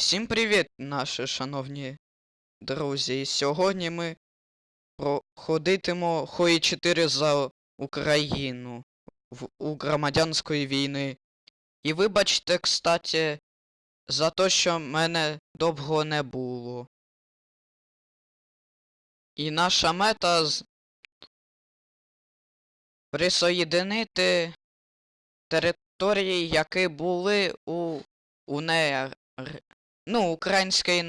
Всім привіт, наші шановні друзі. Сьогодні ми проходитимо Хої 4 за Україну в, у громадянської війни. І вибачте, кстати, за те, що мене довго не було. І наша мета з... присоєдинити території, які були у УНР. Ну, український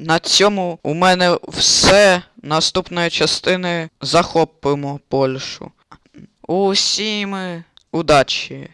На цьому у мене все. Наступної частини захопимо Польщу. Усім удачі!